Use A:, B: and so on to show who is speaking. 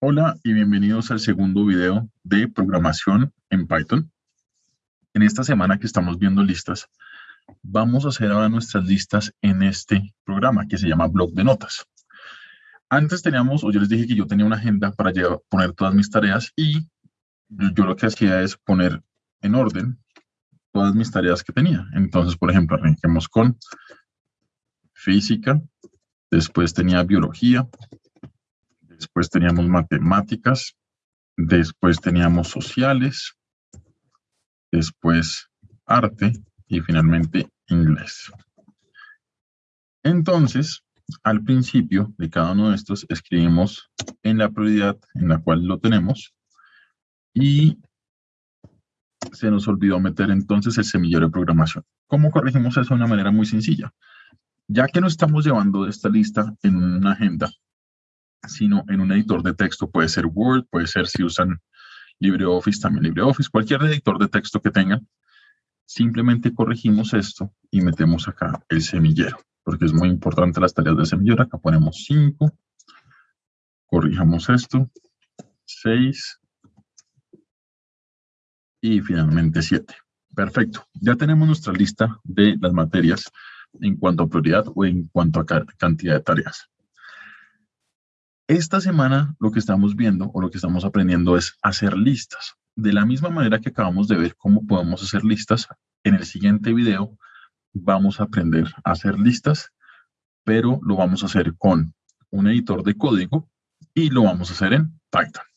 A: Hola y bienvenidos al segundo video de programación en Python. En esta semana que estamos viendo listas, vamos a hacer ahora nuestras listas en este programa que se llama Blog de Notas. Antes teníamos, o yo les dije que yo tenía una agenda para poner todas mis tareas y yo, lo que hacía es poner en orden todas mis tareas que tenía. Entonces, por ejemplo, arranquemos con física, después tenía biología, después teníamos matemáticas, después teníamos sociales, después arte y finalmente inglés. Entonces, al principio de cada uno de estos escribimos en la prioridad en la cual lo tenemos y se nos olvidó meter entonces el semillero de programación. ¿Cómo corregimos eso de una manera muy sencilla? Ya que no estamos llevando esta lista en una agenda, sino en un editor de texto. Puede ser Word, puede ser si usan LibreOffice, también LibreOffice, cualquier editor de texto que tengan. Simplemente corregimos esto y metemos acá el semillero, porque es muy importante las tareas de semillero. Acá ponemos 5, corrijamos esto, 6 y finalmente 7. Perfecto, ya tenemos nuestra lista de las materias en cuanto a prioridad o en cuanto a cantidad de tareas. Esta semana lo que estamos viendo o lo que estamos aprendiendo es hacer listas. De la misma manera que acabamos de ver cómo podemos hacer listas, en el siguiente video vamos a aprender a hacer listas, pero lo vamos a hacer con un editor de código y lo vamos a hacer en Python.